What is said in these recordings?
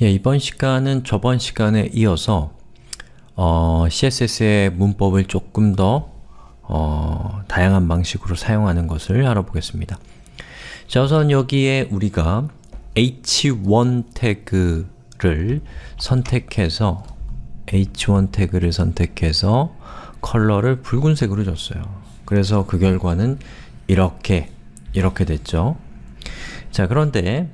예, 이번 시간은 저번 시간에 이어서 어, CSS의 문법을 조금 더 어, 다양한 방식으로 사용하는 것을 알아보겠습니다. 자, 우선 여기에 우리가 h1 태그를 선택해서 h1 태그를 선택해서 컬러를 붉은색으로 줬어요. 그래서 그 결과는 이렇게, 이렇게 됐죠. 자, 그런데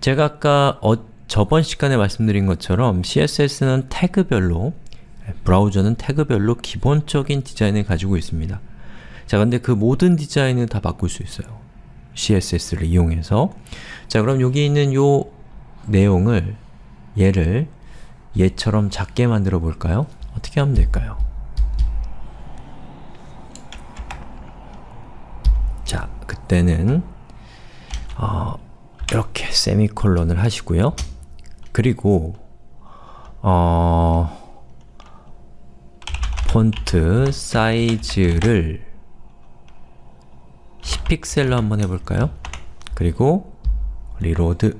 제가 아까 어, 저번 시간에 말씀드린 것처럼 CSS는 태그별로 브라우저는 태그별로 기본적인 디자인을 가지고 있습니다. 자, 근데 그 모든 디자인을 다 바꿀 수 있어요. CSS를 이용해서 자, 그럼 여기 있는 요 내용을 얘를 얘처럼 작게 만들어 볼까요? 어떻게 하면 될까요? 자, 그때는 어, 이렇게 세미콜론을 하시고요. 그리고 어, 폰트 사이즈를 10픽셀로 한번 해볼까요? 그리고 reload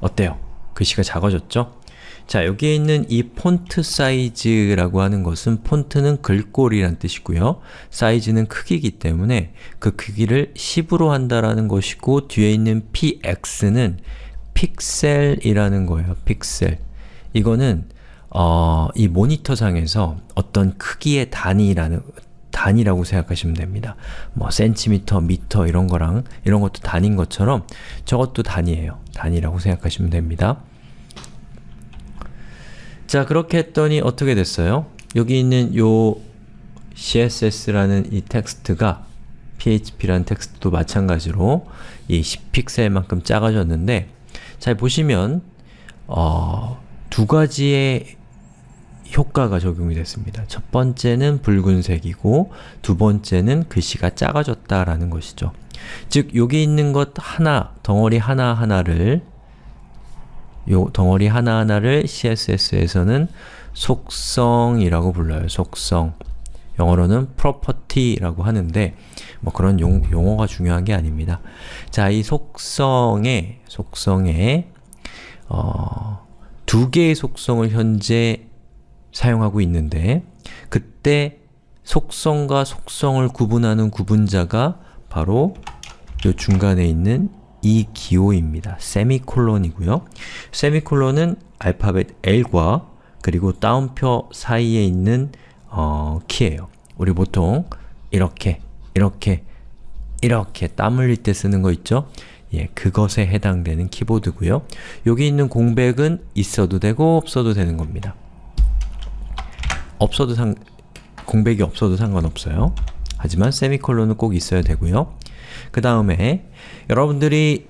어때요? 글씨가 작아졌죠? 자, 여기에 있는 이 폰트 사이즈라고 하는 것은 폰트는 글꼴이란 뜻이고요. 사이즈는 크기이기 때문에 그 크기를 10으로 한다라는 것이고 뒤에 있는 px는 픽셀이라는 거예요. 픽셀. 이거는 어, 이 모니터상에서 어떤 크기의 단위라는 단위라고 생각하시면 됩니다. 뭐 센티미터, 미터 이런 거랑 이런 것도 단위인 것처럼 저것도 단위예요. 단위라고 생각하시면 됩니다. 자, 그렇게 했더니 어떻게 됐어요? 여기 있는 요 css라는 이 텍스트가 php라는 텍스트도 마찬가지로 이 10픽셀만큼 작아졌는데 잘 보시면 어, 두 가지의 효과가 적용이 됐습니다. 첫 번째는 붉은색이고 두 번째는 글씨가 작아졌다라는 것이죠. 즉, 여기 있는 것 하나, 덩어리 하나하나를 요 덩어리 하나하나를 CSS에서는 속성이라고 불러요. 속성. 영어로는 property라고 하는데 뭐 그런 용, 용어가 중요한 게 아닙니다. 자, 이 속성에 속성에 어, 두 개의 속성을 현재 사용하고 있는데 그때 속성과 속성을 구분하는 구분자가 바로 이 중간에 있는 이 기호입니다. 세미콜론이고요. 세미콜론은 알파벳 L과 그리고 따옴표 사이에 있는 어, 키예요. 우리 보통 이렇게, 이렇게, 이렇게 땀 흘릴 때 쓰는 거 있죠? 예, 그것에 해당되는 키보드고요. 여기 있는 공백은 있어도 되고 없어도 되는 겁니다. 없어도 상, 공백이 없어도 상관없어요. 하지만 세미콜론은 꼭 있어야 되고요. 그 다음에 여러분들이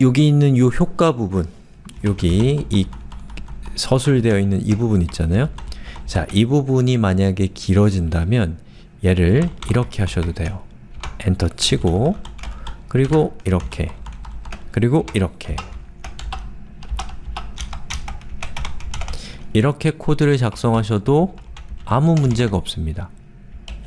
여기 있는 이 효과 부분 여기 이 서술되어 있는 이 부분 있잖아요. 자, 이 부분이 만약에 길어진다면 얘를 이렇게 하셔도 돼요. 엔터 치고 그리고 이렇게 그리고 이렇게 이렇게 코드를 작성하셔도 아무 문제가 없습니다.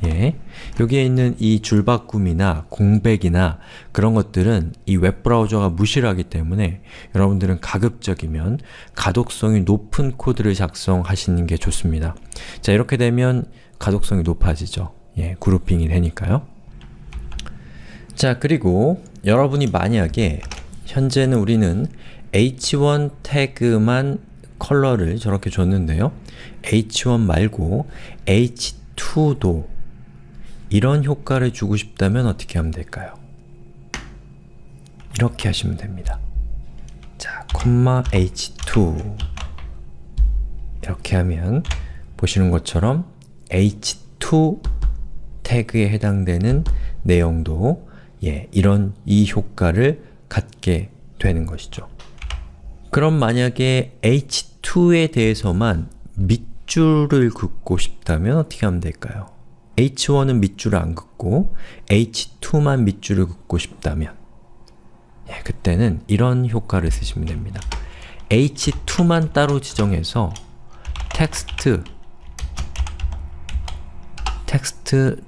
예. 여기에 있는 이 줄바꿈이나 공백이나 그런 것들은 이 웹브라우저가 무시를 하기 때문에 여러분들은 가급적이면 가독성이 높은 코드를 작성하시는 게 좋습니다. 자, 이렇게 되면 가독성이 높아지죠. 예, 그룹핑이 되니까요. 자, 그리고 여러분이 만약에 현재는 우리는 h1 태그만 컬러를 저렇게 줬는데요. h1 말고 h2도 이런 효과를 주고 싶다면 어떻게 하면 될까요? 이렇게 하시면 됩니다. 자, 콤마 h2 이렇게 하면 보시는 것처럼 h2 태그에 해당되는 내용도 예, 이런 이 효과를 갖게 되는 것이죠. 그럼 만약에 h2에 대해서만 밑줄을 긋고 싶다면 어떻게 하면 될까요? h1은 밑줄을 안 긋고 h2만 밑줄을 긋고 싶다면 예, 그때는 이런 효과를 쓰시면 됩니다. h2만 따로 지정해서 텍스트 텍스트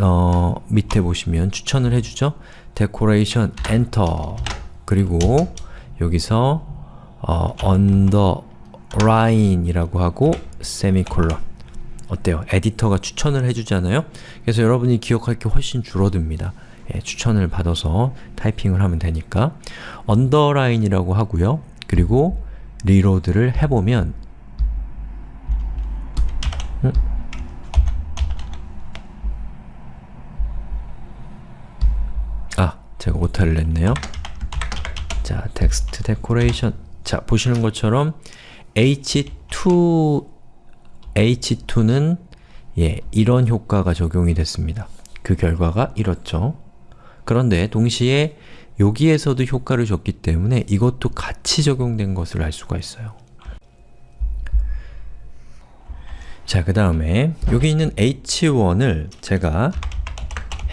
어, 밑에 보시면 추천을 해주죠. decoration enter 그리고 여기서 어, underline이라고 하고 세미콜론 어때요? 에디터가 추천을 해주잖아요? 그래서 여러분이 기억할 게 훨씬 줄어듭니다. 예, 추천을 받아서 타이핑을 하면 되니까 underline이라고 하고요. 그리고 리로드를 해보면 음? 제가 오타를 냈네요. 자, 텍스트 데코레이션 자, 보시는 것처럼 h2 h2는 예, 이런 효과가 적용이 됐습니다. 그 결과가 이렇죠. 그런데 동시에 여기에서도 효과를 줬기 때문에 이것도 같이 적용된 것을 알 수가 있어요. 자, 그 다음에 여기 있는 h1을 제가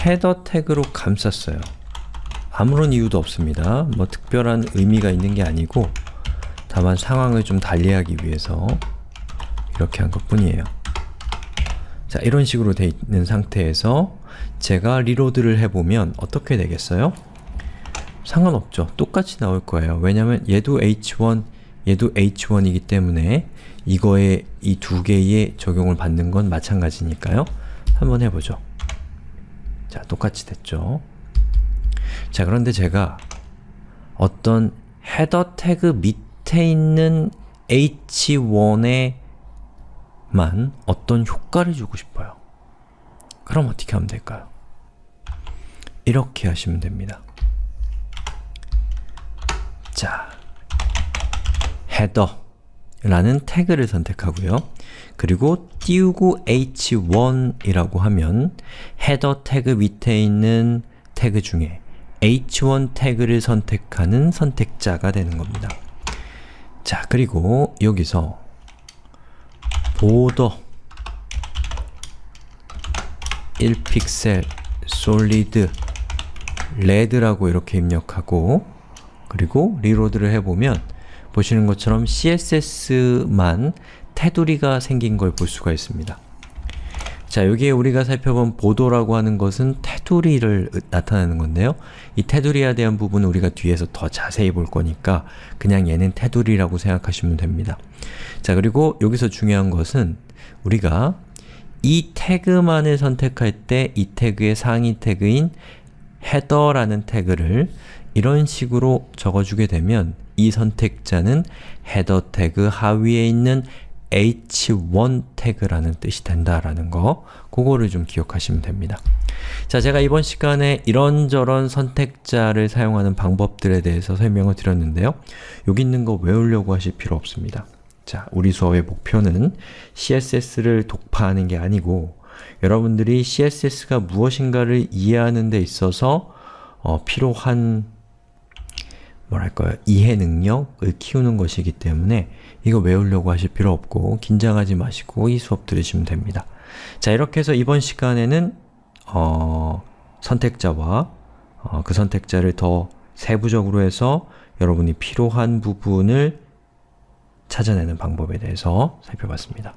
헤더 태그로 감쌌어요. 아무런 이유도 없습니다. 뭐 특별한 의미가 있는 게 아니고 다만 상황을 좀 달리하기 위해서 이렇게 한 것 뿐이에요. 자, 이런 식으로 돼 있는 상태에서 제가 리로드를 해보면 어떻게 되겠어요? 상관없죠. 똑같이 나올 거예요. 왜냐면 얘도 h1, 얘도 h1이기 때문에 이거에 이 두 개의 적용을 받는 건 마찬가지니까요. 한번 해보죠. 자, 똑같이 됐죠. 자, 그런데 제가 어떤 헤더 태그 밑에 있는 h1에만 어떤 효과를 주고 싶어요. 그럼 어떻게 하면 될까요? 이렇게 하시면 됩니다. 자, header 라는 태그를 선택하고요. 그리고 띄우고 h1이라고 하면 header 태그 밑에 있는 태그 중에 h1 태그를 선택하는 선택자가 되는 겁니다. 자, 그리고 여기서 border 1픽셀 solid red라고 이렇게 입력하고 그리고 리로드를 해보면 보시는 것처럼 CSS만 테두리가 생긴 걸 볼 수가 있습니다. 자, 여기에 우리가 살펴본 보도라고 하는 것은 테두리를 나타내는 건데요. 이 테두리에 대한 부분은 우리가 뒤에서 더 자세히 볼 거니까 그냥 얘는 테두리라고 생각하시면 됩니다. 자, 그리고 여기서 중요한 것은 우리가 이 태그만을 선택할 때 이 태그의 상위 태그인 header라는 태그를 이런 식으로 적어주게 되면 이 선택자는 header 태그 하위에 있는 h1 태그라는 뜻이 된다라는 거 그거를 좀 기억하시면 됩니다. 자, 제가 이번 시간에 이런저런 선택자를 사용하는 방법들에 대해서 설명을 드렸는데요. 여기 있는 거 외우려고 하실 필요 없습니다. 자, 우리 수업의 목표는 CSS를 독파하는 게 아니고 여러분들이 CSS가 무엇인가를 이해하는 데 있어서 어, 필요한 뭐랄까요, 이해 능력을 키우는 것이기 때문에 이거 외우려고 하실 필요 없고 긴장하지 마시고 이 수업 들으시면 됩니다. 자, 이렇게 해서 이번 시간에는 어, 선택자와 어, 그 선택자를 더 세부적으로 해서 여러분이 필요한 부분을 찾아내는 방법에 대해서 살펴봤습니다.